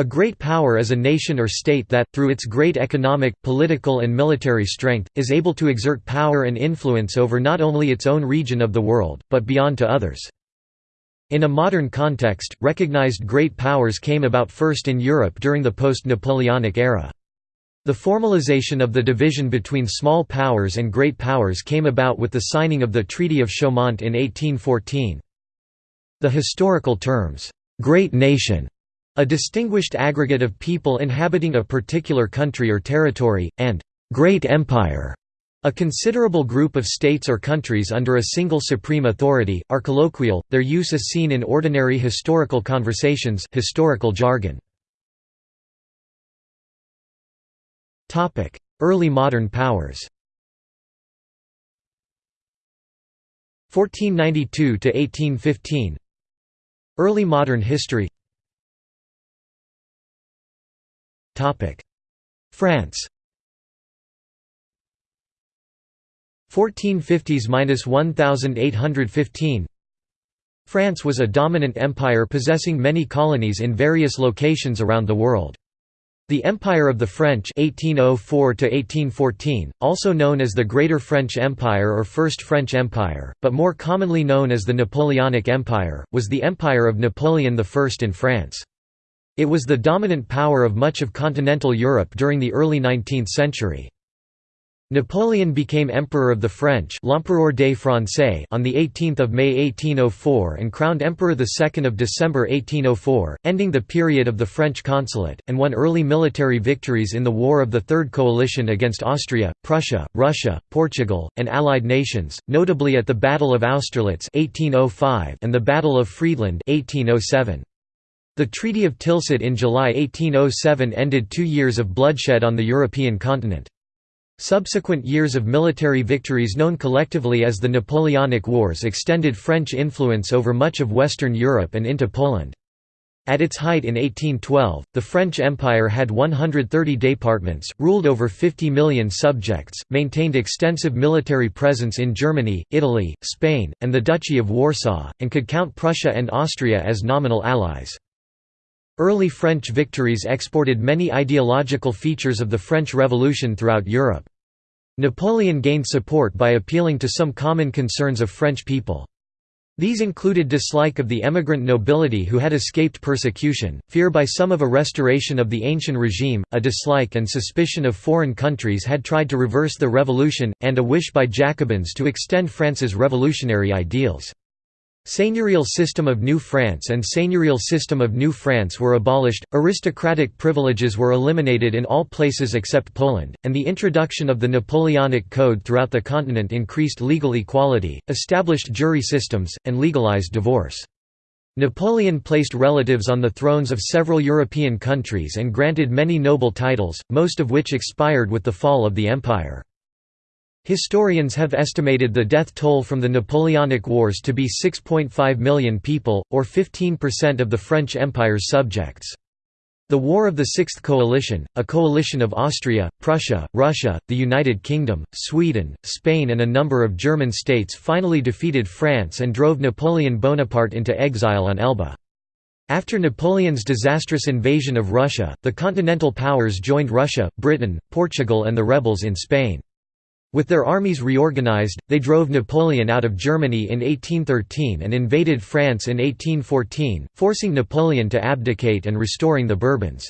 A great power is a nation or state that, through its great economic, political and military strength, is able to exert power and influence over not only its own region of the world, but beyond to others. In a modern context, recognized great powers came about first in Europe during the post-Napoleonic era. The formalization of the division between small powers and great powers came about with the signing of the Treaty of Chaumont in 1814. The historical terms, "'great nation' A distinguished aggregate of people inhabiting a particular country or territory, and «great empire» A considerable group of states or countries under a single supreme authority, are colloquial, their use is seen in ordinary historical conversations historical jargon. Early modern powers. 1492–1815 Early modern history France 1450s–1815 France was a dominant empire possessing many colonies in various locations around the world. The Empire of the French 1804 also known as the Greater French Empire or First French Empire, but more commonly known as the Napoleonic Empire, was the empire of Napoleon I in France. It was the dominant power of much of continental Europe during the early 19th century. Napoleon became Emperor of the French L'Empereur des Français on 18 May 1804 and crowned Emperor 2 December 1804, ending the period of the French consulate, and won early military victories in the War of the Third Coalition against Austria, Prussia, Russia, Portugal, and Allied nations, notably at the Battle of Austerlitz 1805 and the Battle of Friedland 1807. The Treaty of Tilsit in July 1807 ended two years of bloodshed on the European continent. Subsequent years of military victories known collectively as the Napoleonic Wars extended French influence over much of Western Europe and into Poland. At its height in 1812, the French Empire had 130 departments, ruled over 50 million subjects, maintained extensive military presence in Germany, Italy, Spain, and the Duchy of Warsaw, and could count Prussia and Austria as nominal allies. Early French victories exported many ideological features of the French Revolution throughout Europe. Napoleon gained support by appealing to some common concerns of French people. These included dislike of the emigrant nobility who had escaped persecution, fear by some of a restoration of the ancient regime, a dislike and suspicion of foreign countries had tried to reverse the revolution, and a wish by Jacobins to extend France's revolutionary ideals. Seigneurial system of New France and seigneurial system of New France were abolished, aristocratic privileges were eliminated in all places except Poland, and the introduction of the Napoleonic Code throughout the continent increased legal equality, established jury systems, and legalized divorce. Napoleon placed relatives on the thrones of several European countries and granted many noble titles, most of which expired with the fall of the empire. Historians have estimated the death toll from the Napoleonic Wars to be 6.5 million people, or 15% of the French Empire's subjects. The War of the Sixth Coalition, a coalition of Austria, Prussia, Russia, the United Kingdom, Sweden, Spain and a number of German states finally defeated France and drove Napoleon Bonaparte into exile on Elba. After Napoleon's disastrous invasion of Russia, the Continental Powers joined Russia, Britain, Portugal and the rebels in Spain. With their armies reorganized, they drove Napoleon out of Germany in 1813 and invaded France in 1814, forcing Napoleon to abdicate and restoring the Bourbons.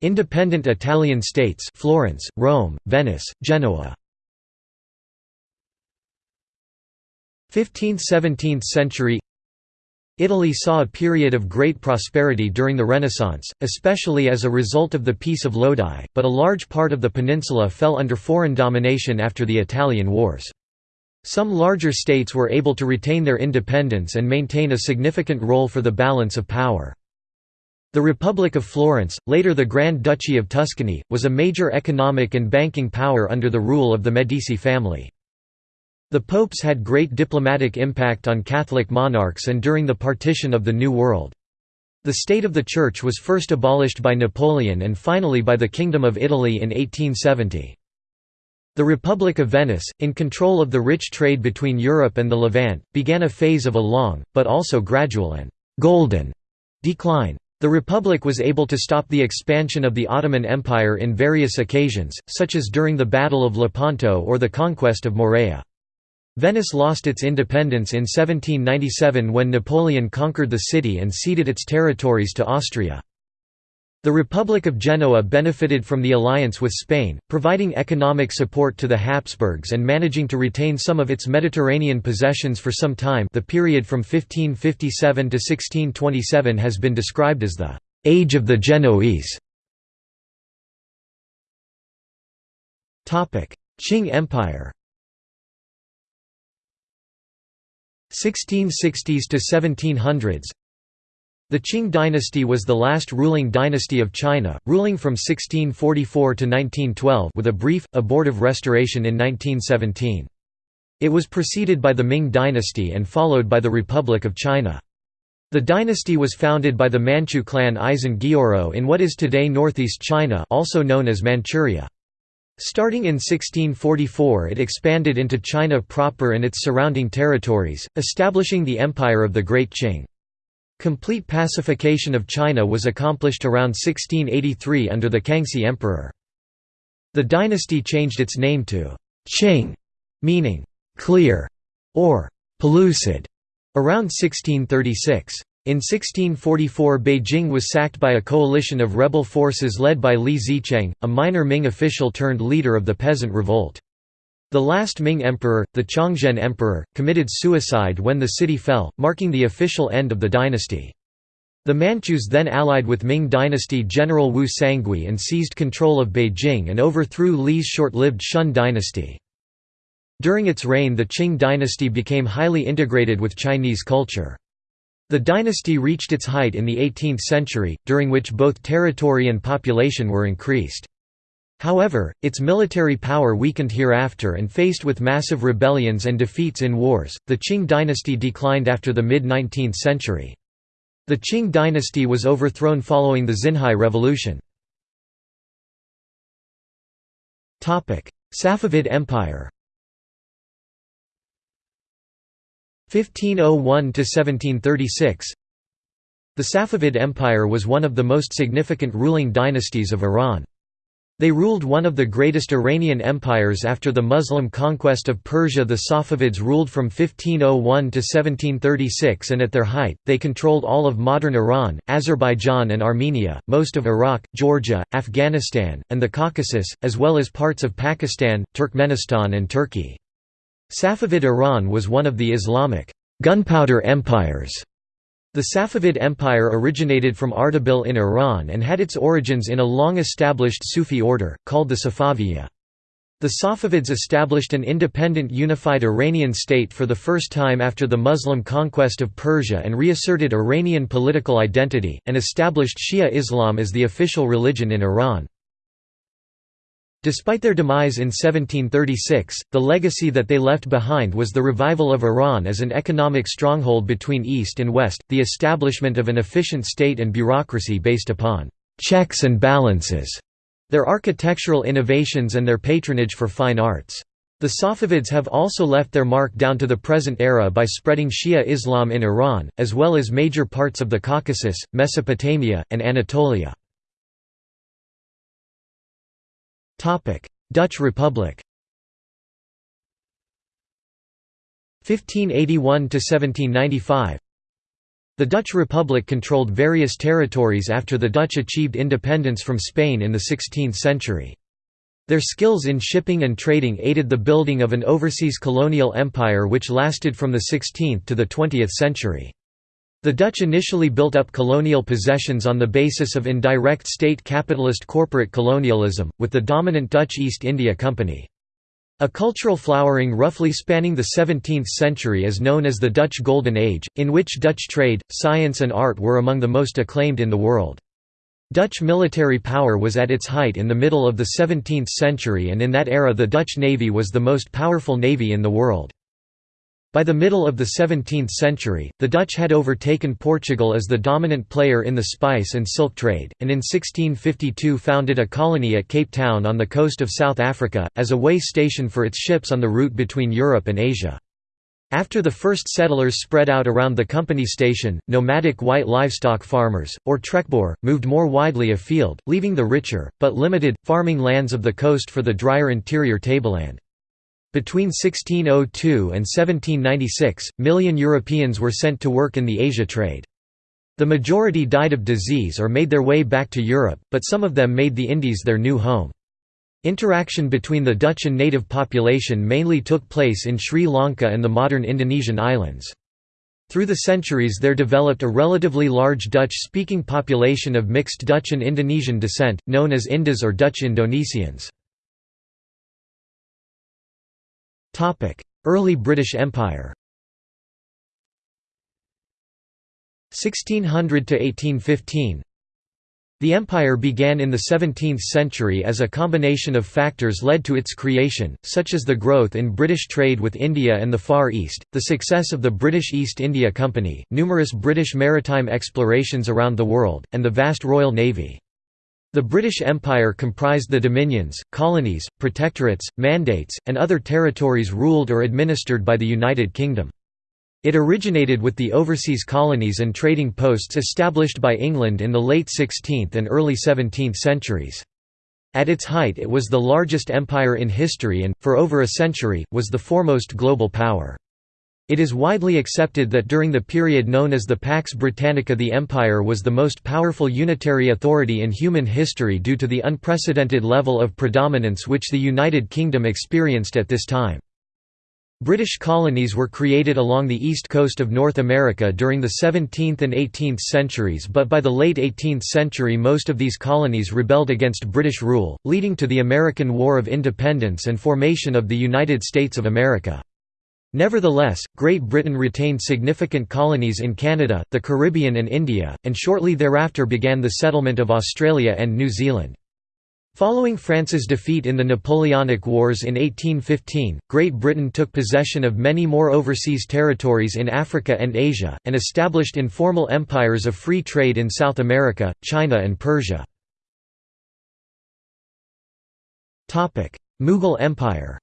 Independent Italian states Florence, Rome, Venice, Genoa 15th–17th century Italy saw a period of great prosperity during the Renaissance, especially as a result of the Peace of Lodi, but a large part of the peninsula fell under foreign domination after the Italian Wars. Some larger states were able to retain their independence and maintain a significant role for the balance of power. The Republic of Florence, later the Grand Duchy of Tuscany, was a major economic and banking power under the rule of the Medici family. The popes had great diplomatic impact on Catholic monarchs and during the partition of the New World. The state of the Church was first abolished by Napoleon and finally by the Kingdom of Italy in 1870. The Republic of Venice, in control of the rich trade between Europe and the Levant, began a phase of a long, but also gradual and «golden» decline. The Republic was able to stop the expansion of the Ottoman Empire in various occasions, such as during the Battle of Lepanto or the conquest of Morea. Venice lost its independence in 1797 when Napoleon conquered the city and ceded its territories to Austria. The Republic of Genoa benefited from the alliance with Spain, providing economic support to the Habsburgs and managing to retain some of its Mediterranean possessions for some time the period from 1557 to 1627 has been described as the «Age of the Genoese». Qing Empire 1660s to 1700s the Qing dynasty was the last ruling dynasty of China, ruling from 1644 to 1912 with a brief, abortive restoration in 1917. It was preceded by the Ming dynasty and followed by the Republic of China. The dynasty was founded by the Manchu clan Aisin Gioro in what is today northeast China also known as Manchuria. Starting in 1644 it expanded into China proper and its surrounding territories, establishing the Empire of the Great Qing. Complete pacification of China was accomplished around 1683 under the Kangxi Emperor. The dynasty changed its name to Qing, meaning clear or pellucid, around 1636. In 1644 Beijing was sacked by a coalition of rebel forces led by Li Zicheng, a minor Ming official turned leader of the peasant revolt. The last Ming emperor, the Chongzhen emperor, committed suicide when the city fell, marking the official end of the dynasty. The Manchus then allied with Ming dynasty general Wu Sangui and seized control of Beijing and overthrew Li's short-lived Shun dynasty. During its reign the Qing dynasty became highly integrated with Chinese culture. The dynasty reached its height in the 18th century, during which both territory and population were increased. However, its military power weakened hereafter and faced with massive rebellions and defeats in wars, the Qing dynasty declined after the mid-19th century. The Qing dynasty was overthrown following the Xinhai Revolution. Safavid Empire 1501–1736 The Safavid Empire was one of the most significant ruling dynasties of Iran. They ruled one of the greatest Iranian empires after the Muslim conquest of Persia The Safavids ruled from 1501 to 1736 and at their height, they controlled all of modern Iran, Azerbaijan and Armenia, most of Iraq, Georgia, Afghanistan, and the Caucasus, as well as parts of Pakistan, Turkmenistan and Turkey. Safavid Iran was one of the Islamic gunpowder empires the Safavid Empire originated from Ardabil in Iran and had its origins in a long-established Sufi order, called the Safaviya. The Safavids established an independent unified Iranian state for the first time after the Muslim conquest of Persia and reasserted Iranian political identity, and established Shia Islam as the official religion in Iran. Despite their demise in 1736, the legacy that they left behind was the revival of Iran as an economic stronghold between East and West, the establishment of an efficient state and bureaucracy based upon checks and balances, their architectural innovations and their patronage for fine arts. The Safavids have also left their mark down to the present era by spreading Shia Islam in Iran, as well as major parts of the Caucasus, Mesopotamia, and Anatolia. Dutch Republic 1581–1795 The Dutch Republic controlled various territories after the Dutch achieved independence from Spain in the 16th century. Their skills in shipping and trading aided the building of an overseas colonial empire which lasted from the 16th to the 20th century. The Dutch initially built up colonial possessions on the basis of indirect state capitalist corporate colonialism, with the dominant Dutch East India Company. A cultural flowering roughly spanning the 17th century is known as the Dutch Golden Age, in which Dutch trade, science and art were among the most acclaimed in the world. Dutch military power was at its height in the middle of the 17th century and in that era the Dutch navy was the most powerful navy in the world. By the middle of the 17th century, the Dutch had overtaken Portugal as the dominant player in the spice and silk trade, and in 1652 founded a colony at Cape Town on the coast of South Africa, as a way station for its ships on the route between Europe and Asia. After the first settlers spread out around the company station, nomadic white livestock farmers, or trekboer, moved more widely afield, leaving the richer, but limited, farming lands of the coast for the drier interior tableland. Between 1602 and 1796, million Europeans were sent to work in the Asia trade. The majority died of disease or made their way back to Europe, but some of them made the Indies their new home. Interaction between the Dutch and native population mainly took place in Sri Lanka and the modern Indonesian islands. Through the centuries there developed a relatively large Dutch-speaking population of mixed Dutch and Indonesian descent, known as Indos or Dutch Indonesians. Early British Empire. 1600 to 1815 The empire began in the 17th century as a combination of factors led to its creation, such as the growth in British trade with India and the Far East, the success of the British East India Company, numerous British maritime explorations around the world, and the vast Royal Navy. The British Empire comprised the dominions, colonies, protectorates, mandates, and other territories ruled or administered by the United Kingdom. It originated with the overseas colonies and trading posts established by England in the late 16th and early 17th centuries. At its height it was the largest empire in history and, for over a century, was the foremost global power. It is widely accepted that during the period known as the Pax Britannica the empire was the most powerful unitary authority in human history due to the unprecedented level of predominance which the United Kingdom experienced at this time. British colonies were created along the east coast of North America during the 17th and 18th centuries but by the late 18th century most of these colonies rebelled against British rule, leading to the American War of Independence and formation of the United States of America. Nevertheless, Great Britain retained significant colonies in Canada, the Caribbean and India, and shortly thereafter began the settlement of Australia and New Zealand. Following France's defeat in the Napoleonic Wars in 1815, Great Britain took possession of many more overseas territories in Africa and Asia, and established informal empires of free trade in South America, China and Persia. Mughal Empire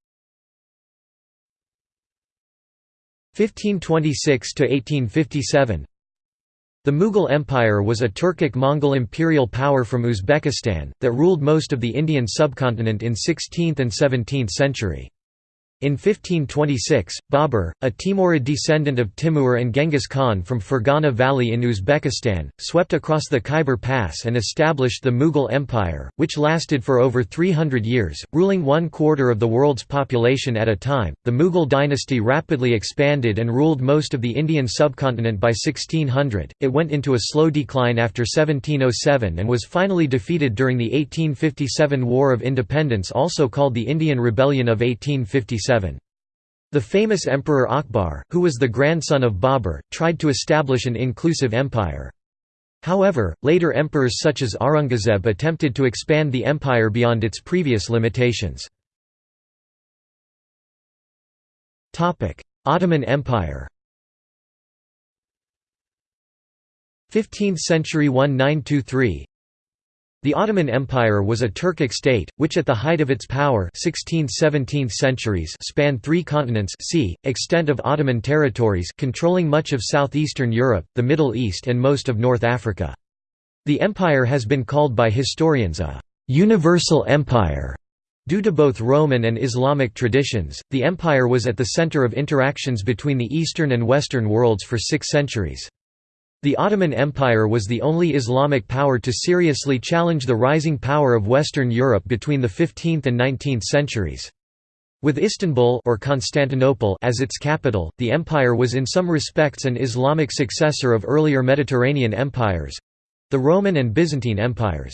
1526 to 1857 The Mughal Empire was a Turkic-Mongol imperial power from Uzbekistan that ruled most of the Indian subcontinent in 16th and 17th century. In 1526, Babur, a Timurid descendant of Timur and Genghis Khan from Fergana Valley in Uzbekistan, swept across the Khyber Pass and established the Mughal Empire, which lasted for over 300 years, ruling one quarter of the world's population at a time. The Mughal dynasty rapidly expanded and ruled most of the Indian subcontinent by 1600. It went into a slow decline after 1707 and was finally defeated during the 1857 War of Independence, also called the Indian Rebellion of 1857. The famous Emperor Akbar, who was the grandson of Babur, tried to establish an inclusive empire. However, later emperors such as Aurangzeb attempted to expand the empire beyond its previous limitations. Ottoman Empire 15th century 1923 the Ottoman Empire was a Turkic state, which at the height of its power 16th–17th centuries spanned three continents c. extent of Ottoman territories controlling much of southeastern Europe, the Middle East and most of North Africa. The empire has been called by historians a «universal empire». Due to both Roman and Islamic traditions, the empire was at the center of interactions between the Eastern and Western worlds for six centuries. The Ottoman Empire was the only Islamic power to seriously challenge the rising power of Western Europe between the 15th and 19th centuries. With Istanbul or Constantinople as its capital, the empire was in some respects an Islamic successor of earlier Mediterranean empires—the Roman and Byzantine empires.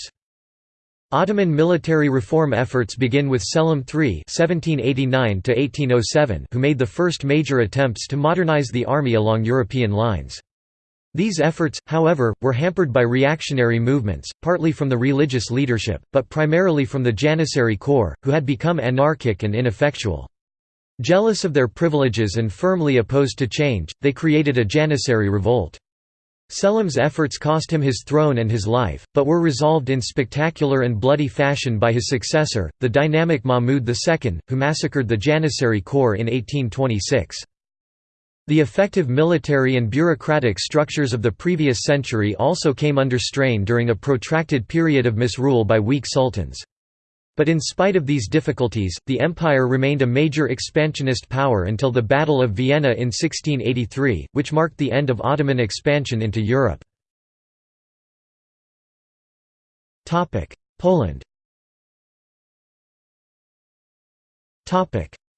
Ottoman military reform efforts begin with Selim III (1789–1807), who made the first major attempts to modernize the army along European lines. These efforts, however, were hampered by reactionary movements, partly from the religious leadership, but primarily from the Janissary corps, who had become anarchic and ineffectual. Jealous of their privileges and firmly opposed to change, they created a Janissary revolt. Selim's efforts cost him his throne and his life, but were resolved in spectacular and bloody fashion by his successor, the dynamic Mahmud II, who massacred the Janissary corps in 1826. The effective military and bureaucratic structures of the previous century also came under strain during a protracted period of misrule by weak sultans. But in spite of these difficulties, the empire remained a major expansionist power until the Battle of Vienna in 1683, which marked the end of Ottoman expansion into Europe. Poland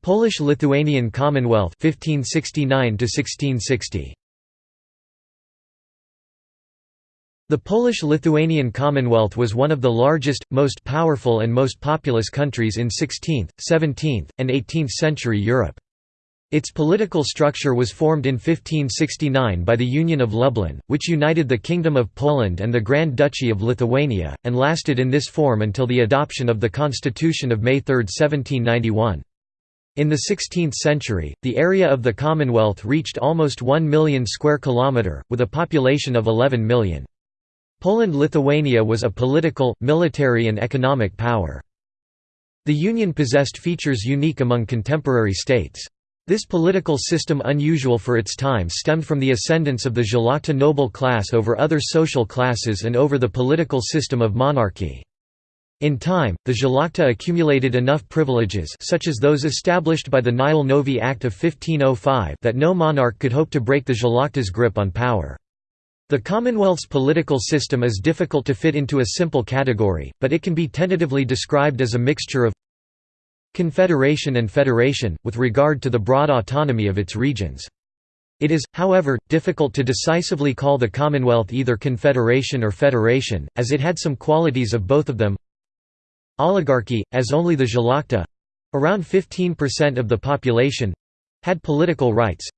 Polish-Lithuanian Commonwealth 1569 1660 The Polish-Lithuanian Commonwealth was one of the largest, most powerful and most populous countries in 16th, 17th, and 18th century Europe. Its political structure was formed in 1569 by the Union of Lublin, which united the Kingdom of Poland and the Grand Duchy of Lithuania, and lasted in this form until the adoption of the Constitution of May 3, 1791. In the 16th century, the area of the Commonwealth reached almost 1 million square kilometre, with a population of 11 million. Poland-Lithuania was a political, military and economic power. The Union possessed features unique among contemporary states. This political system unusual for its time stemmed from the ascendance of the Szlachta noble class over other social classes and over the political system of monarchy. In time, the Szlachta accumulated enough privileges such as those established by the Nihil novi Act of 1505 that no monarch could hope to break the Szlachta's grip on power. The Commonwealth's political system is difficult to fit into a simple category, but it can be tentatively described as a mixture of confederation and federation, with regard to the broad autonomy of its regions. It is, however, difficult to decisively call the Commonwealth either confederation or federation, as it had some qualities of both of them. Oligarchy, as only the Szlachta—around 15% of the population—had political rights,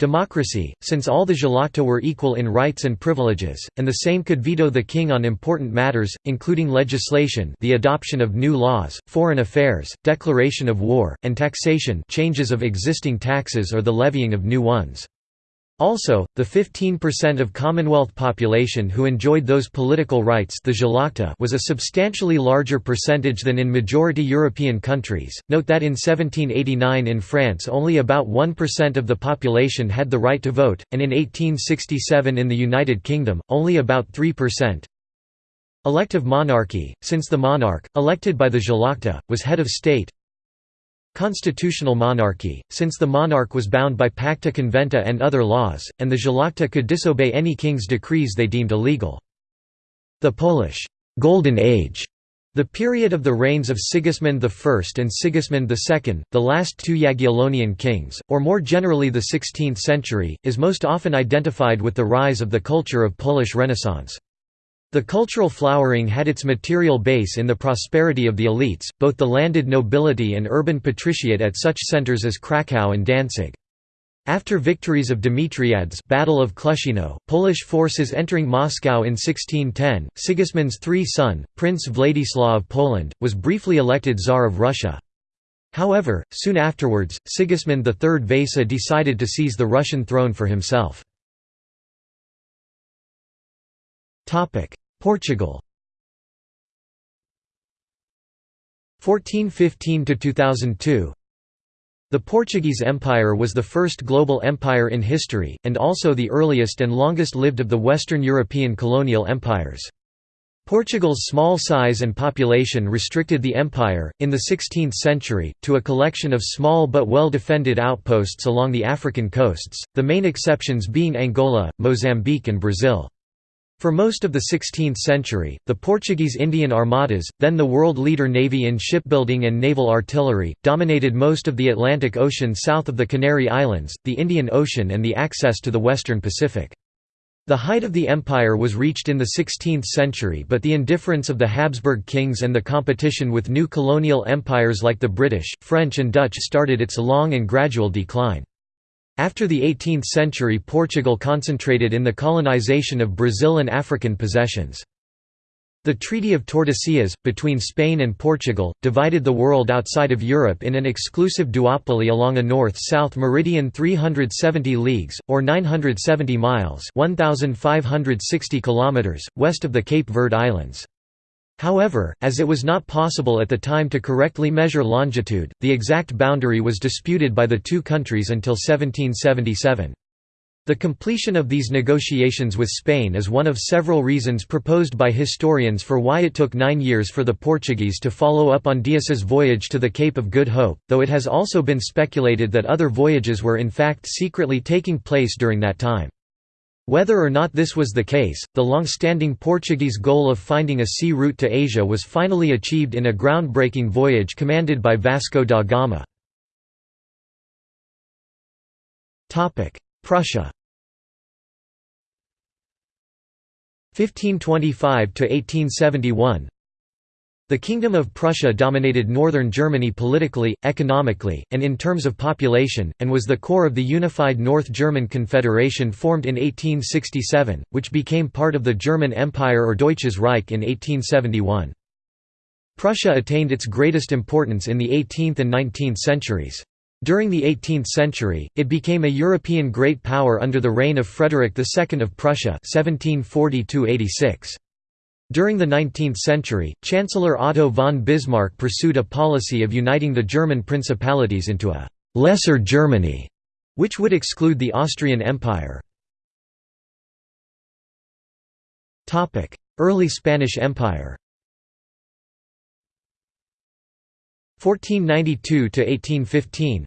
Democracy, since all the Szlachta were equal in rights and privileges, and the same could veto the king on important matters, including legislation the adoption of new laws, foreign affairs, declaration of war, and taxation changes of existing taxes or the levying of new ones. Also, the 15% of Commonwealth population who enjoyed those political rights the was a substantially larger percentage than in majority European countries. Note that in 1789 in France only about 1% of the population had the right to vote, and in 1867 in the United Kingdom, only about 3%. Elective monarchy, since the monarch, elected by the was head of state, Constitutional monarchy, since the monarch was bound by pacta conventa and other laws, and the Szlachta could disobey any king's decrees they deemed illegal. The Polish «Golden Age» The period of the reigns of Sigismund I and Sigismund II, the last two Jagiellonian kings, or more generally the 16th century, is most often identified with the rise of the culture of Polish Renaissance. The cultural flowering had its material base in the prosperity of the elites, both the landed nobility and urban patriciate at such centers as Kraków and Danzig. After victories of Dimitriads Battle of Klushino, Polish forces entering Moscow in 1610, Sigismund's three-son, Prince Wladyslaw of Poland, was briefly elected Tsar of Russia. However, soon afterwards, Sigismund III Vasa decided to seize the Russian throne for himself. Portugal 1415 to 2002 The Portuguese Empire was the first global empire in history and also the earliest and longest-lived of the Western European colonial empires. Portugal's small size and population restricted the empire, in the 16th century, to a collection of small but well-defended outposts along the African coasts, the main exceptions being Angola, Mozambique and Brazil. For most of the 16th century, the Portuguese Indian armadas, then the world leader navy in shipbuilding and naval artillery, dominated most of the Atlantic Ocean south of the Canary Islands, the Indian Ocean and the access to the western Pacific. The height of the empire was reached in the 16th century but the indifference of the Habsburg kings and the competition with new colonial empires like the British, French and Dutch started its long and gradual decline. After the 18th century Portugal concentrated in the colonization of Brazil and African possessions. The Treaty of Tordesillas, between Spain and Portugal, divided the world outside of Europe in an exclusive duopoly along a north-south meridian 370 leagues, or 970 miles 1,560 kilometers, west of the Cape Verde Islands. However, as it was not possible at the time to correctly measure longitude, the exact boundary was disputed by the two countries until 1777. The completion of these negotiations with Spain is one of several reasons proposed by historians for why it took nine years for the Portuguese to follow up on Dias's voyage to the Cape of Good Hope, though it has also been speculated that other voyages were in fact secretly taking place during that time. Whether or not this was the case, the long-standing Portuguese goal of finding a sea route to Asia was finally achieved in a groundbreaking voyage commanded by Vasco da Gama. Prussia 1525 to 1871 The Kingdom of Prussia dominated northern Germany politically, economically, and in terms of population, and was the core of the unified North German Confederation formed in 1867, which became part of the German Empire or Deutsches Reich in 1871. Prussia attained its greatest importance in the 18th and 19th centuries. During the 18th century, it became a European great power under the reign of Frederick II of Prussia 1740 During the 19th century, Chancellor Otto von Bismarck pursued a policy of uniting the German principalities into a «lesser Germany», which would exclude the Austrian Empire. Early Spanish Empire 1492–1815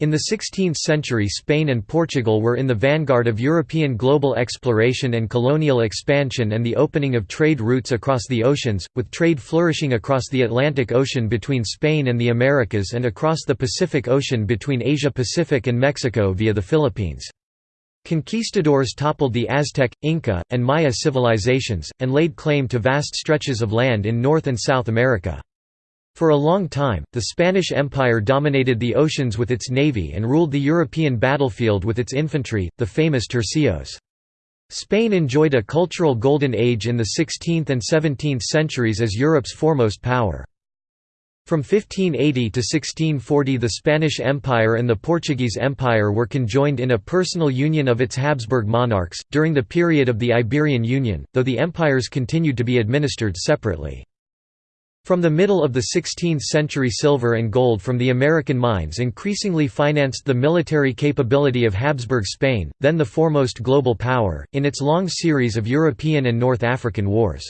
in the 16th century Spain and Portugal were in the vanguard of European global exploration and colonial expansion and the opening of trade routes across the oceans, with trade flourishing across the Atlantic Ocean between Spain and the Americas and across the Pacific Ocean between Asia-Pacific and Mexico via the Philippines. Conquistadors toppled the Aztec, Inca, and Maya civilizations, and laid claim to vast stretches of land in North and South America. For a long time, the Spanish Empire dominated the oceans with its navy and ruled the European battlefield with its infantry, the famous tercios. Spain enjoyed a cultural golden age in the 16th and 17th centuries as Europe's foremost power. From 1580 to 1640 the Spanish Empire and the Portuguese Empire were conjoined in a personal union of its Habsburg monarchs, during the period of the Iberian Union, though the empires continued to be administered separately. From the middle of the 16th century silver and gold from the American mines increasingly financed the military capability of Habsburg Spain, then the foremost global power, in its long series of European and North African wars.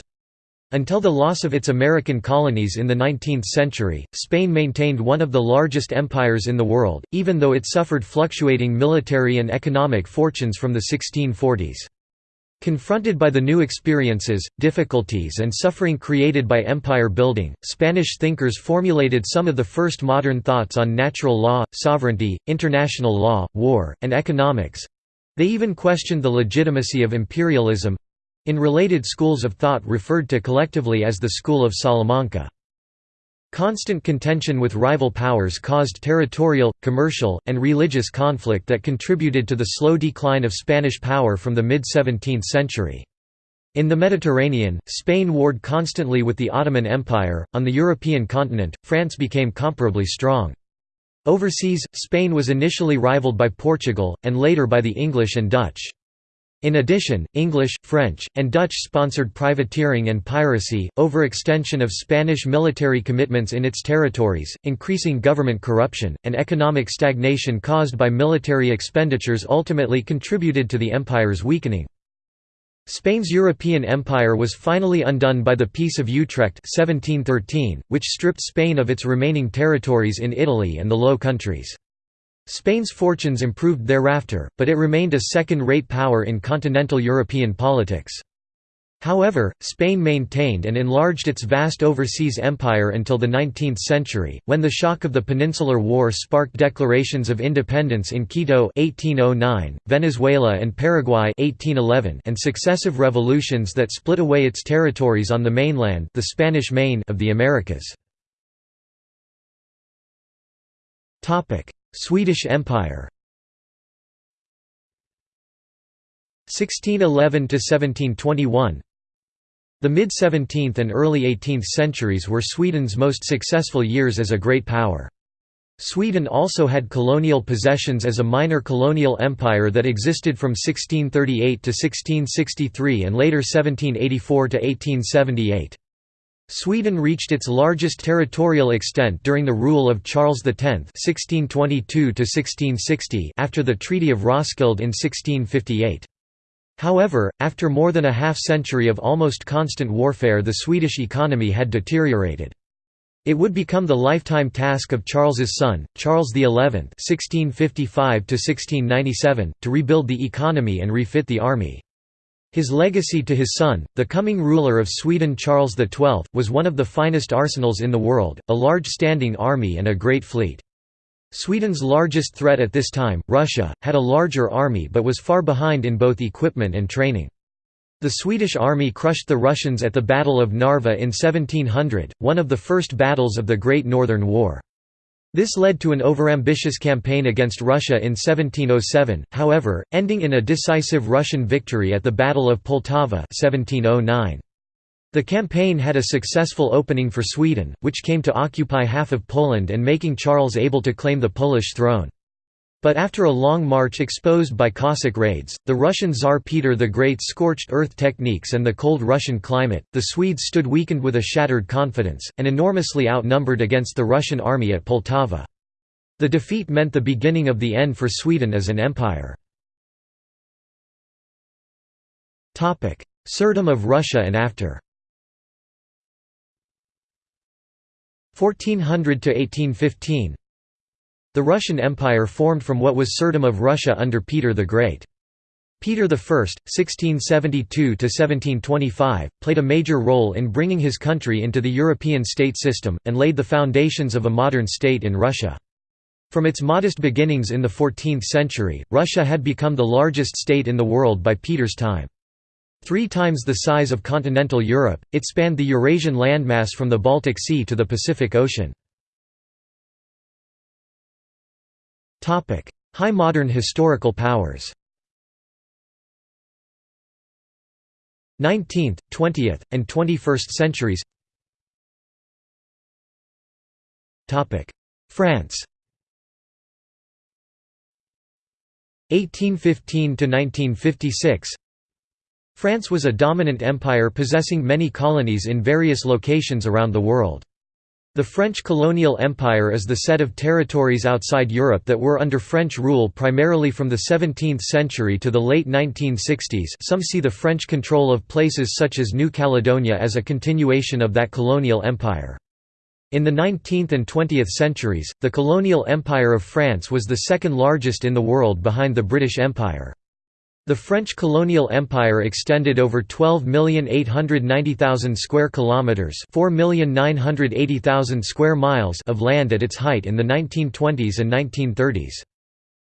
Until the loss of its American colonies in the 19th century, Spain maintained one of the largest empires in the world, even though it suffered fluctuating military and economic fortunes from the 1640s. Confronted by the new experiences, difficulties and suffering created by empire building, Spanish thinkers formulated some of the first modern thoughts on natural law, sovereignty, international law, war, and economics. They even questioned the legitimacy of imperialism—in related schools of thought referred to collectively as the School of Salamanca. Constant contention with rival powers caused territorial, commercial, and religious conflict that contributed to the slow decline of Spanish power from the mid-17th century. In the Mediterranean, Spain warred constantly with the Ottoman Empire. On the European continent, France became comparably strong. Overseas, Spain was initially rivaled by Portugal, and later by the English and Dutch. In addition, English, French, and Dutch-sponsored privateering and piracy, overextension of Spanish military commitments in its territories, increasing government corruption, and economic stagnation caused by military expenditures ultimately contributed to the empire's weakening. Spain's European empire was finally undone by the Peace of Utrecht 1713, which stripped Spain of its remaining territories in Italy and the Low Countries. Spain's fortunes improved thereafter, but it remained a second-rate power in continental European politics. However, Spain maintained and enlarged its vast overseas empire until the 19th century, when the shock of the Peninsular War sparked declarations of independence in Quito 1809, Venezuela and Paraguay 1811, and successive revolutions that split away its territories on the mainland the Spanish Main of the Americas. Swedish Empire 1611 to 1721 The mid-17th and early 18th centuries were Sweden's most successful years as a great power. Sweden also had colonial possessions as a minor colonial empire that existed from 1638 to 1663 and later 1784 to 1878. Sweden reached its largest territorial extent during the rule of Charles X (1622–1660) after the Treaty of Roskilde in 1658. However, after more than a half-century of almost constant warfare the Swedish economy had deteriorated. It would become the lifetime task of Charles's son, Charles XI (1655–1697), to rebuild the economy and refit the army. His legacy to his son, the coming ruler of Sweden Charles XII, was one of the finest arsenals in the world, a large standing army and a great fleet. Sweden's largest threat at this time, Russia, had a larger army but was far behind in both equipment and training. The Swedish army crushed the Russians at the Battle of Narva in 1700, one of the first battles of the Great Northern War. This led to an overambitious campaign against Russia in 1707, however, ending in a decisive Russian victory at the Battle of Poltava 1709. The campaign had a successful opening for Sweden, which came to occupy half of Poland and making Charles able to claim the Polish throne. But after a long march exposed by Cossack raids, the Russian Tsar Peter the Great scorched earth techniques and the cold Russian climate, the Swedes stood weakened with a shattered confidence, and enormously outnumbered against the Russian army at Poltava. The defeat meant the beginning of the end for Sweden as an empire. Tsardom of Russia and after 1400 to 1815 the Russian Empire formed from what was Tsardom of Russia under Peter the Great. Peter I (1672–1725) played a major role in bringing his country into the European state system, and laid the foundations of a modern state in Russia. From its modest beginnings in the 14th century, Russia had become the largest state in the world by Peter's time. Three times the size of continental Europe, it spanned the Eurasian landmass from the Baltic Sea to the Pacific Ocean. High modern historical powers. 19th, 20th, and 21st centuries. France. 1815 to 1956 France was a dominant empire possessing many colonies in various locations around the world. The French colonial empire is the set of territories outside Europe that were under French rule primarily from the 17th century to the late 1960s some see the French control of places such as New Caledonia as a continuation of that colonial empire. In the 19th and 20th centuries, the colonial empire of France was the second largest in the world behind the British Empire. The French colonial empire extended over 12,890,000 square kilometers, 4,980,000 square miles of land at its height in the 1920s and 1930s.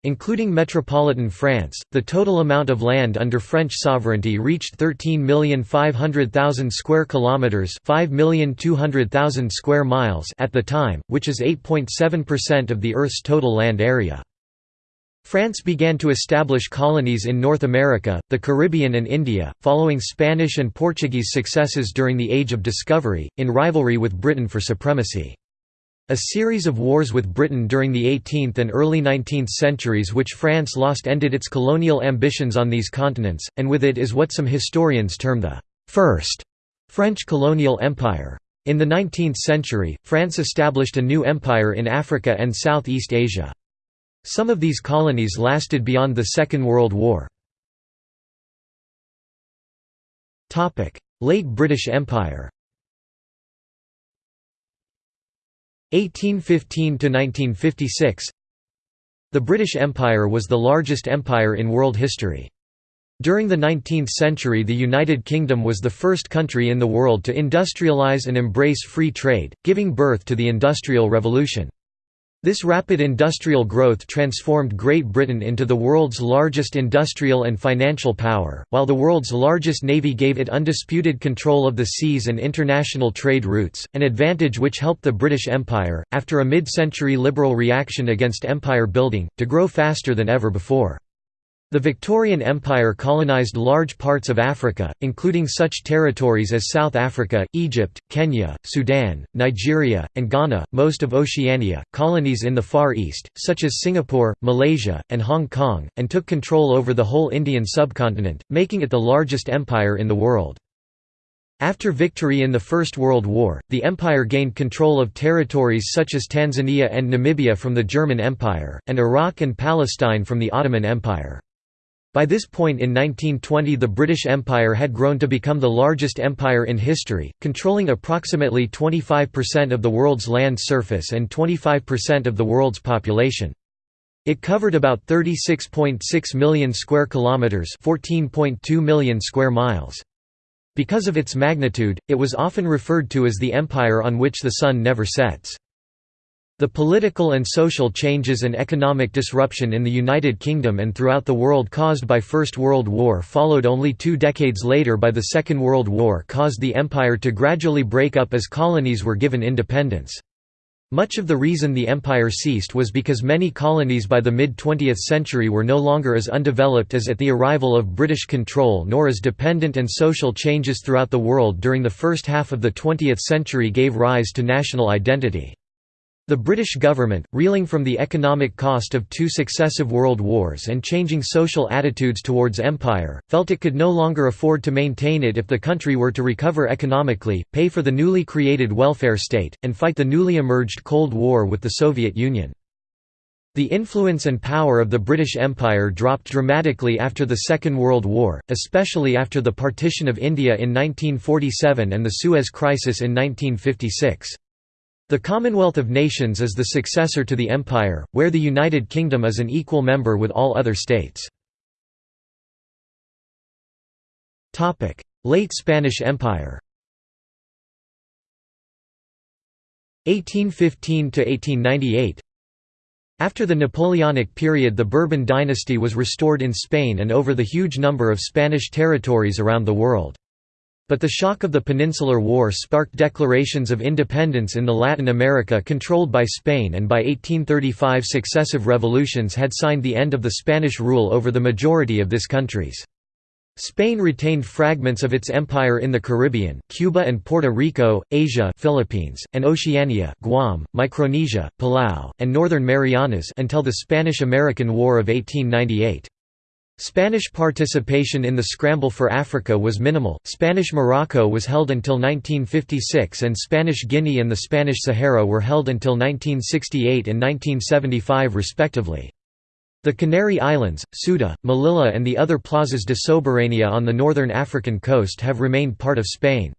Including metropolitan France, the total amount of land under French sovereignty reached 13,500,000 square kilometers, 5,200,000 square miles at the time, which is 8.7% of the Earth's total land area. France began to establish colonies in North America, the Caribbean and India, following Spanish and Portuguese successes during the Age of Discovery, in rivalry with Britain for supremacy. A series of wars with Britain during the 18th and early 19th centuries which France lost ended its colonial ambitions on these continents, and with it is what some historians term the First French colonial empire. In the 19th century, France established a new empire in Africa and Southeast Asia. Some of these colonies lasted beyond the Second World War. Late British Empire 1815–1956 The British Empire was the largest empire in world history. During the 19th century the United Kingdom was the first country in the world to industrialise and embrace free trade, giving birth to the Industrial Revolution. This rapid industrial growth transformed Great Britain into the world's largest industrial and financial power, while the world's largest navy gave it undisputed control of the seas and international trade routes, an advantage which helped the British Empire, after a mid-century liberal reaction against empire building, to grow faster than ever before. The Victorian Empire colonized large parts of Africa, including such territories as South Africa, Egypt, Kenya, Sudan, Nigeria, and Ghana, most of Oceania, colonies in the Far East, such as Singapore, Malaysia, and Hong Kong, and took control over the whole Indian subcontinent, making it the largest empire in the world. After victory in the First World War, the empire gained control of territories such as Tanzania and Namibia from the German Empire, and Iraq and Palestine from the Ottoman Empire. By this point in 1920 the British Empire had grown to become the largest empire in history, controlling approximately 25% of the world's land surface and 25% of the world's population. It covered about 36.6 million square kilometers, 14.2 million square miles. Because of its magnitude, it was often referred to as the empire on which the sun never sets. The political and social changes and economic disruption in the United Kingdom and throughout the world caused by First World War followed only two decades later by the Second World War caused the empire to gradually break up as colonies were given independence. Much of the reason the empire ceased was because many colonies by the mid-20th century were no longer as undeveloped as at the arrival of British control nor as dependent and social changes throughout the world during the first half of the 20th century gave rise to national identity. The British government, reeling from the economic cost of two successive world wars and changing social attitudes towards empire, felt it could no longer afford to maintain it if the country were to recover economically, pay for the newly created welfare state, and fight the newly emerged Cold War with the Soviet Union. The influence and power of the British Empire dropped dramatically after the Second World War, especially after the partition of India in 1947 and the Suez Crisis in 1956. The Commonwealth of Nations is the successor to the Empire, where the United Kingdom is an equal member with all other states. Late Spanish Empire 1815–1898 After the Napoleonic period the Bourbon dynasty was restored in Spain and over the huge number of Spanish territories around the world. But the shock of the Peninsular War sparked declarations of independence in the Latin America controlled by Spain and by 1835 successive revolutions had signed the end of the Spanish rule over the majority of this countries. Spain retained fragments of its empire in the Caribbean, Cuba and Puerto Rico, Asia Philippines, and Oceania Guam, Micronesia, Palau, and Northern Marianas until the Spanish–American War of 1898. Spanish participation in the scramble for Africa was minimal. Spanish Morocco was held until 1956 and Spanish Guinea and the Spanish Sahara were held until 1968 and 1975 respectively. The Canary Islands, Ceuta, Melilla and the other plazas de soberanía on the northern African coast have remained part of Spain.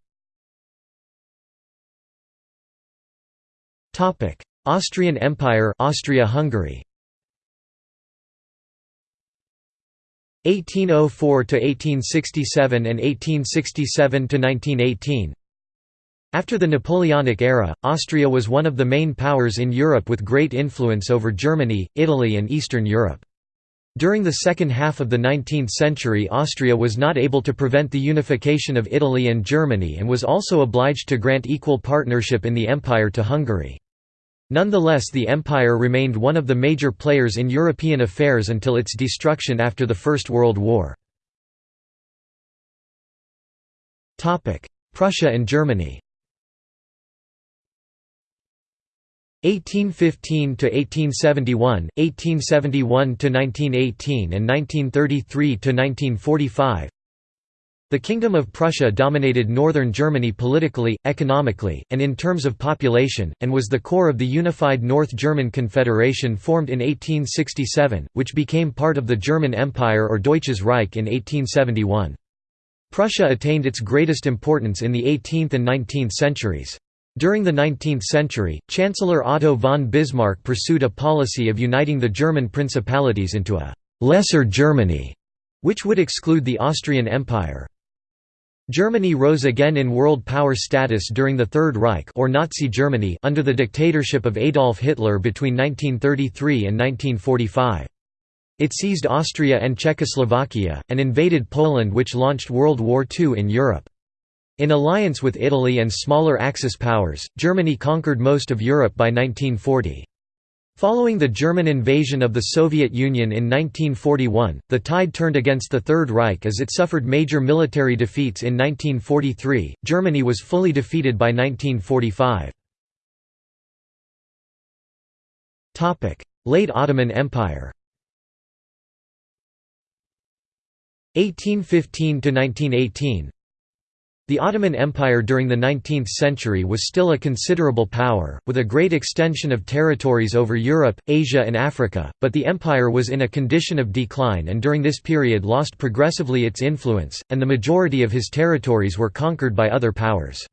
Austrian Empire Austria-Hungary 1804 to 1867 and 1867 to 1918 After the Napoleonic era, Austria was one of the main powers in Europe with great influence over Germany, Italy and Eastern Europe. During the second half of the 19th century Austria was not able to prevent the unification of Italy and Germany and was also obliged to grant equal partnership in the empire to Hungary. Nonetheless the empire remained one of the major players in European affairs until its destruction after the First World War. Prussia and Germany 1815 to 1871, 1871 to 1918 and 1933 to 1945 the Kingdom of Prussia dominated northern Germany politically, economically, and in terms of population, and was the core of the unified North German Confederation formed in 1867, which became part of the German Empire or Deutsches Reich in 1871. Prussia attained its greatest importance in the 18th and 19th centuries. During the 19th century, Chancellor Otto von Bismarck pursued a policy of uniting the German principalities into a «lesser Germany», which would exclude the Austrian Empire. Germany rose again in world power status during the Third Reich or Nazi Germany under the dictatorship of Adolf Hitler between 1933 and 1945. It seized Austria and Czechoslovakia, and invaded Poland which launched World War II in Europe. In alliance with Italy and smaller Axis powers, Germany conquered most of Europe by 1940. Following the German invasion of the Soviet Union in 1941, the tide turned against the Third Reich as it suffered major military defeats in 1943. Germany was fully defeated by 1945. Topic: Late Ottoman Empire. 1815 to 1918 the Ottoman Empire during the 19th century was still a considerable power, with a great extension of territories over Europe, Asia and Africa, but the empire was in a condition of decline and during this period lost progressively its influence, and the majority of his territories were conquered by other powers.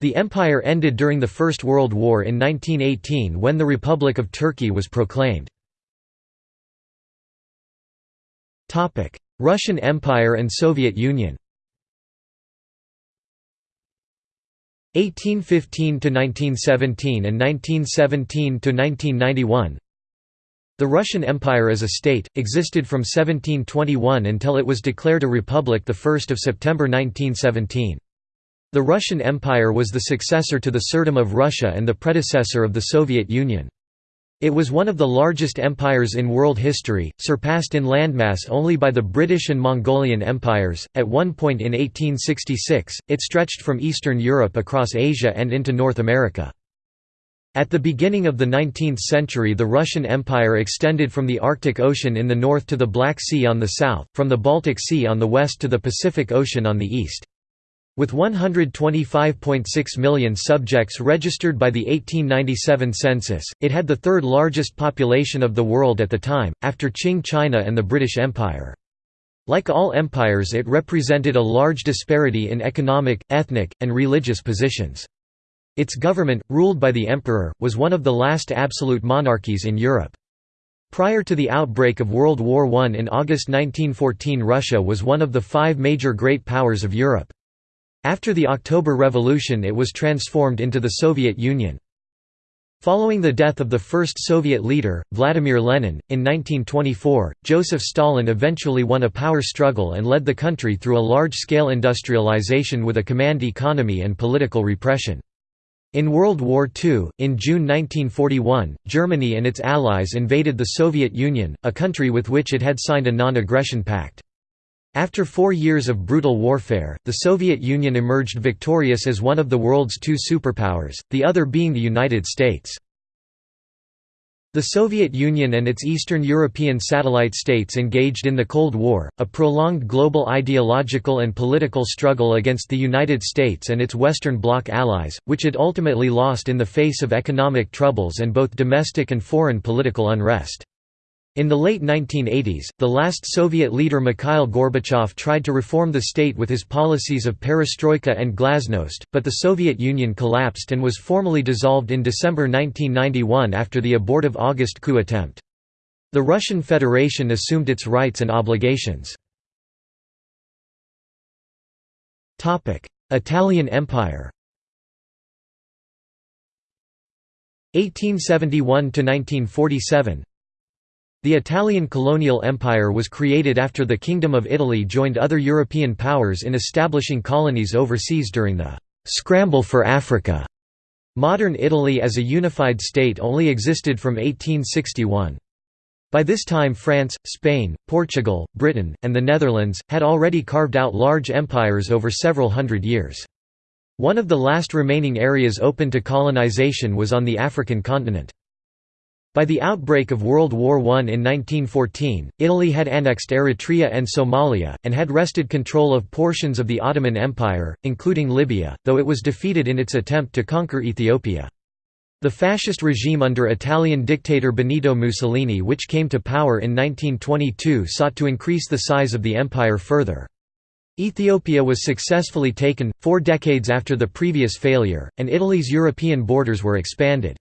The empire ended during the First World War in 1918 when the Republic of Turkey was proclaimed. Russian Empire and Soviet Union 1815 to 1917 and 1917 to 1991 The Russian Empire as a state existed from 1721 until it was declared a republic the 1st of September 1917 The Russian Empire was the successor to the Tsardom of Russia and the predecessor of the Soviet Union it was one of the largest empires in world history, surpassed in landmass only by the British and Mongolian empires. At one point in 1866, it stretched from Eastern Europe across Asia and into North America. At the beginning of the 19th century the Russian Empire extended from the Arctic Ocean in the north to the Black Sea on the south, from the Baltic Sea on the west to the Pacific Ocean on the east. With 125.6 million subjects registered by the 1897 census, it had the third largest population of the world at the time, after Qing China and the British Empire. Like all empires it represented a large disparity in economic, ethnic, and religious positions. Its government, ruled by the emperor, was one of the last absolute monarchies in Europe. Prior to the outbreak of World War I in August 1914 Russia was one of the five major great powers of Europe. After the October Revolution it was transformed into the Soviet Union. Following the death of the first Soviet leader, Vladimir Lenin, in 1924, Joseph Stalin eventually won a power struggle and led the country through a large-scale industrialization with a command economy and political repression. In World War II, in June 1941, Germany and its allies invaded the Soviet Union, a country with which it had signed a non-aggression pact. After four years of brutal warfare, the Soviet Union emerged victorious as one of the world's two superpowers, the other being the United States. The Soviet Union and its Eastern European satellite states engaged in the Cold War, a prolonged global ideological and political struggle against the United States and its Western Bloc allies, which it ultimately lost in the face of economic troubles and both domestic and foreign political unrest. In the late 1980s, the last Soviet leader Mikhail Gorbachev tried to reform the state with his policies of perestroika and glasnost, but the Soviet Union collapsed and was formally dissolved in December 1991 after the abortive August coup attempt. The Russian Federation assumed its rights and obligations. Italian Empire 1871 to 1947 the Italian colonial empire was created after the Kingdom of Italy joined other European powers in establishing colonies overseas during the «scramble for Africa». Modern Italy as a unified state only existed from 1861. By this time France, Spain, Portugal, Britain, and the Netherlands, had already carved out large empires over several hundred years. One of the last remaining areas open to colonization was on the African continent. By the outbreak of World War I in 1914, Italy had annexed Eritrea and Somalia, and had wrested control of portions of the Ottoman Empire, including Libya, though it was defeated in its attempt to conquer Ethiopia. The fascist regime under Italian dictator Benito Mussolini which came to power in 1922 sought to increase the size of the empire further. Ethiopia was successfully taken, four decades after the previous failure, and Italy's European borders were expanded.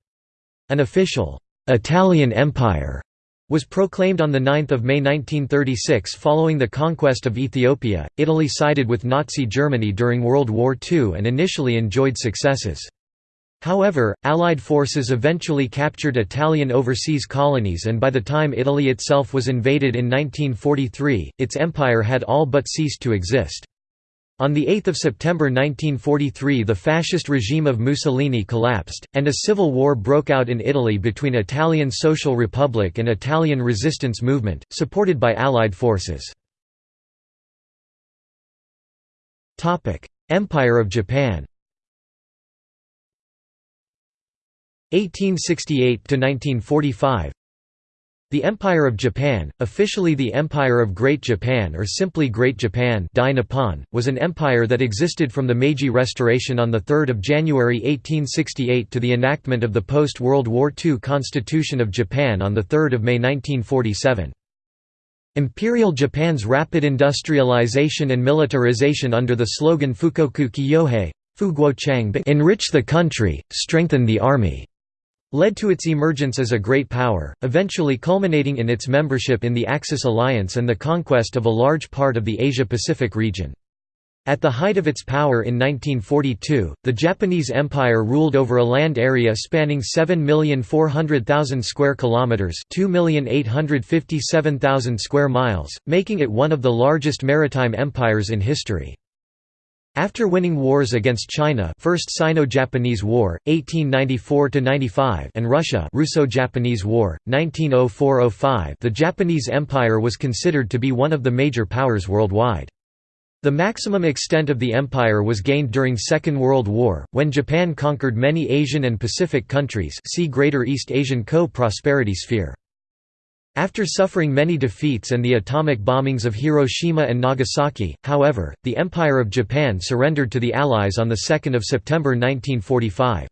An official Italian Empire was proclaimed on 9 May 1936 following the conquest of Ethiopia. Italy sided with Nazi Germany during World War II and initially enjoyed successes. However, Allied forces eventually captured Italian overseas colonies and by the time Italy itself was invaded in 1943, its empire had all but ceased to exist. On 8 September 1943 the fascist regime of Mussolini collapsed, and a civil war broke out in Italy between Italian Social Republic and Italian resistance movement, supported by Allied forces. Empire of Japan 1868–1945 the Empire of Japan, officially the Empire of Great Japan or simply Great Japan was an empire that existed from the Meiji Restoration on 3 January 1868 to the enactment of the post-World War II Constitution of Japan on 3 May 1947. Imperial Japan's rapid industrialization and militarization under the slogan Fukoku Kyohei enrich the country, strengthen the army led to its emergence as a great power, eventually culminating in its membership in the Axis alliance and the conquest of a large part of the Asia-Pacific region. At the height of its power in 1942, the Japanese Empire ruled over a land area spanning 7,400,000 square kilometers, 2,857,000 square miles, making it one of the largest maritime empires in history. After winning wars against China First Sino-Japanese War, 1894–95 and Russia Russo-Japanese War, 1904–05 the Japanese Empire was considered to be one of the major powers worldwide. The maximum extent of the empire was gained during Second World War, when Japan conquered many Asian and Pacific countries see Greater East Asian Co-Prosperity Sphere. After suffering many defeats and the atomic bombings of Hiroshima and Nagasaki, however, the Empire of Japan surrendered to the Allies on 2 September 1945.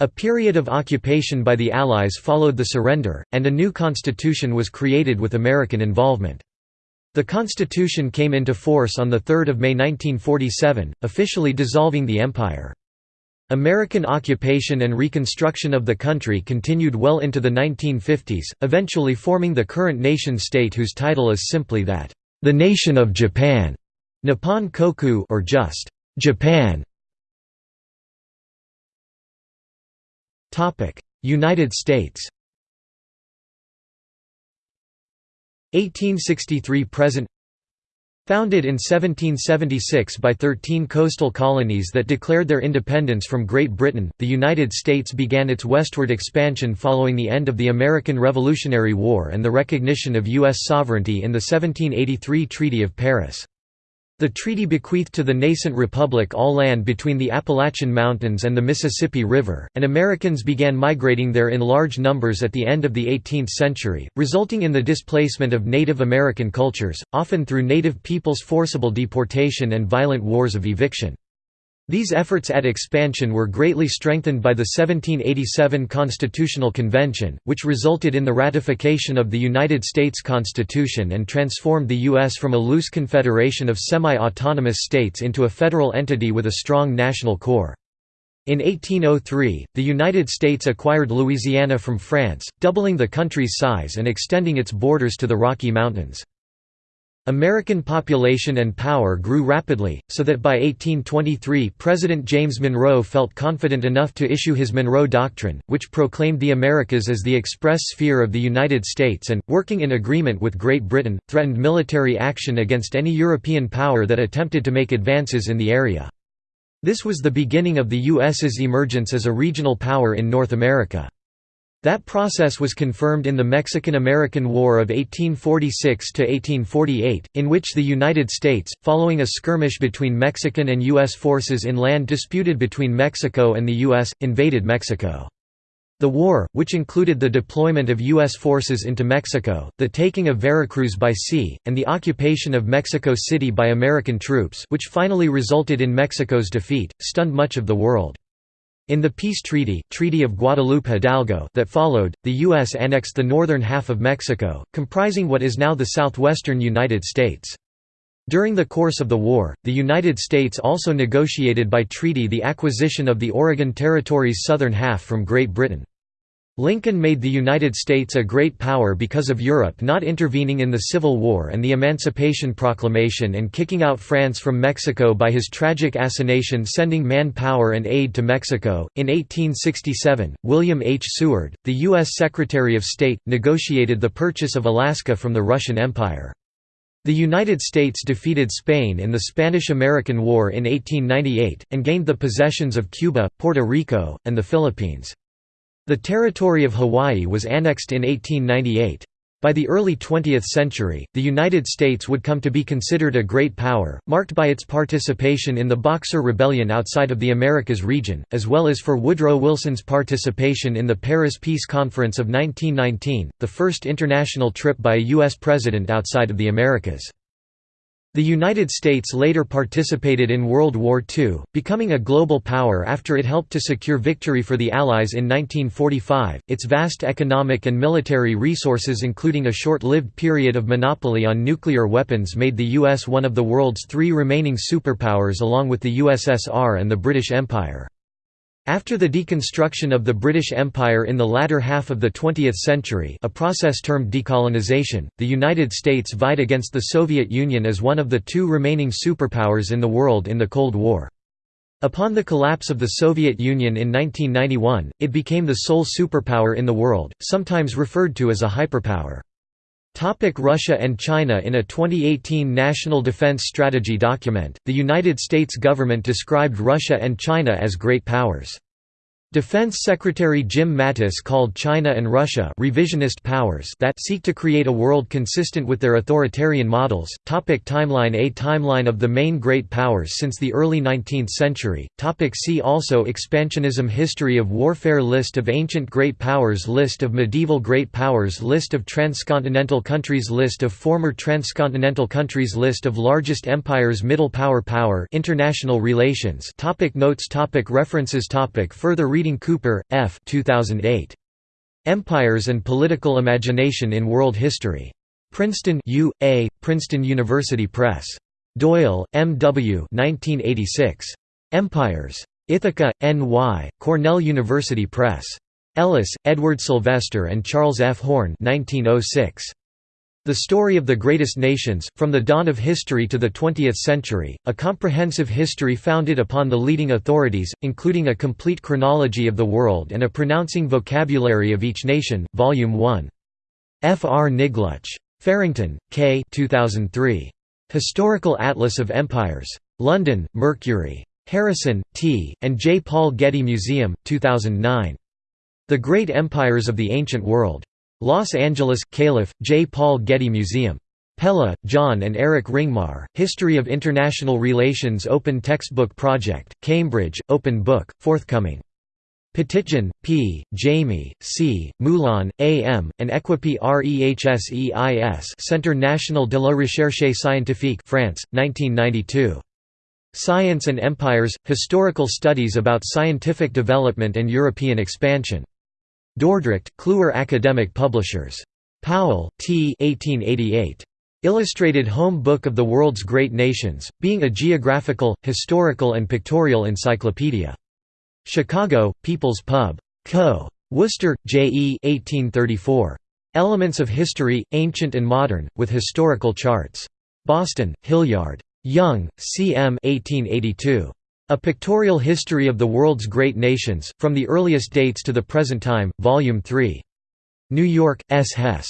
A period of occupation by the Allies followed the surrender, and a new constitution was created with American involvement. The constitution came into force on 3 May 1947, officially dissolving the empire. American occupation and reconstruction of the country continued well into the 1950s, eventually forming the current nation-state whose title is simply that, "...the Nation of Japan", Nippon Koku or just, "...Japan". United States 1863–present Founded in 1776 by 13 coastal colonies that declared their independence from Great Britain, the United States began its westward expansion following the end of the American Revolutionary War and the recognition of U.S. sovereignty in the 1783 Treaty of Paris. The treaty bequeathed to the nascent republic all land between the Appalachian Mountains and the Mississippi River, and Americans began migrating there in large numbers at the end of the 18th century, resulting in the displacement of Native American cultures, often through native peoples' forcible deportation and violent wars of eviction. These efforts at expansion were greatly strengthened by the 1787 Constitutional Convention, which resulted in the ratification of the United States Constitution and transformed the U.S. from a loose confederation of semi-autonomous states into a federal entity with a strong national core. In 1803, the United States acquired Louisiana from France, doubling the country's size and extending its borders to the Rocky Mountains. American population and power grew rapidly, so that by 1823 President James Monroe felt confident enough to issue his Monroe Doctrine, which proclaimed the Americas as the express sphere of the United States and, working in agreement with Great Britain, threatened military action against any European power that attempted to make advances in the area. This was the beginning of the U.S.'s emergence as a regional power in North America. That process was confirmed in the Mexican–American War of 1846–1848, in which the United States, following a skirmish between Mexican and U.S. forces in land disputed between Mexico and the U.S., invaded Mexico. The war, which included the deployment of U.S. forces into Mexico, the taking of Veracruz by sea, and the occupation of Mexico City by American troops which finally resulted in Mexico's defeat, stunned much of the world. In the peace treaty, treaty of Guadalupe Hidalgo that followed, the U.S. annexed the northern half of Mexico, comprising what is now the southwestern United States. During the course of the war, the United States also negotiated by treaty the acquisition of the Oregon Territory's southern half from Great Britain. Lincoln made the United States a great power because of Europe not intervening in the Civil War and the Emancipation Proclamation and kicking out France from Mexico by his tragic assignation sending manpower and aid to Mexico. In 1867, William H. Seward, the U.S. Secretary of State, negotiated the purchase of Alaska from the Russian Empire. The United States defeated Spain in the Spanish–American War in 1898, and gained the possessions of Cuba, Puerto Rico, and the Philippines. The territory of Hawaii was annexed in 1898. By the early 20th century, the United States would come to be considered a great power, marked by its participation in the Boxer Rebellion outside of the Americas region, as well as for Woodrow Wilson's participation in the Paris Peace Conference of 1919, the first international trip by a U.S. president outside of the Americas. The United States later participated in World War II, becoming a global power after it helped to secure victory for the Allies in 1945. Its vast economic and military resources, including a short lived period of monopoly on nuclear weapons, made the U.S. one of the world's three remaining superpowers along with the USSR and the British Empire. After the deconstruction of the British Empire in the latter half of the 20th century a process termed decolonization, the United States vied against the Soviet Union as one of the two remaining superpowers in the world in the Cold War. Upon the collapse of the Soviet Union in 1991, it became the sole superpower in the world, sometimes referred to as a hyperpower. Topic Russia and China In a 2018 National Defense Strategy document, the United States government described Russia and China as great powers. Defense Secretary Jim Mattis called China and Russia revisionist powers that seek to create a world consistent with their authoritarian models. Topic timeline A timeline of the main great powers since the early 19th century. Topic see also Expansionism History of warfare List of ancient great powers List of medieval great powers List of transcontinental countries List of former transcontinental countries List of largest empires Middle power Power International relations topic Notes topic References topic Further reading Reading Cooper, F. 2008. Empires and Political Imagination in World History. Princeton U. A., Princeton University Press. Doyle, M. W. 1986. Empires. Ithaca, N.Y., Cornell University Press. Ellis, Edward Sylvester and Charles F. Horn 1906. The Story of the Greatest Nations, From the Dawn of History to the Twentieth Century, a comprehensive history founded upon the leading authorities, including a complete chronology of the world and a pronouncing vocabulary of each nation, Volume 1. F. R. Niglutsch. Farrington, K. 2003. Historical Atlas of Empires. London, Mercury. Harrison, T., and J. Paul Getty Museum, 2009. The Great Empires of the Ancient World. Los Angeles, Calif., J. Paul Getty Museum. Pella, John and Eric Ringmar, History of International Relations Open Textbook Project, Cambridge, Open Book, forthcoming. Petitjean, P., Jami, C., Moulin, A. M., and Equipe Rehseis Centre National de la Recherche Scientifique France, 1992. Science and Empires – Historical Studies about Scientific Development and European Expansion. Dordrecht, Kluwer Academic Publishers. Powell, T. 1888. Illustrated Home Book of the World's Great Nations, being a geographical, historical and pictorial encyclopedia. Chicago, People's Pub. Co. Worcester, J. E. 1834. Elements of History, Ancient and Modern, with Historical Charts. Boston, Hilliard. Yonge, C. M. 1882. A Pictorial History of the World's Great Nations, From the Earliest Dates to the Present Time, Volume 3. New York, S. Hess.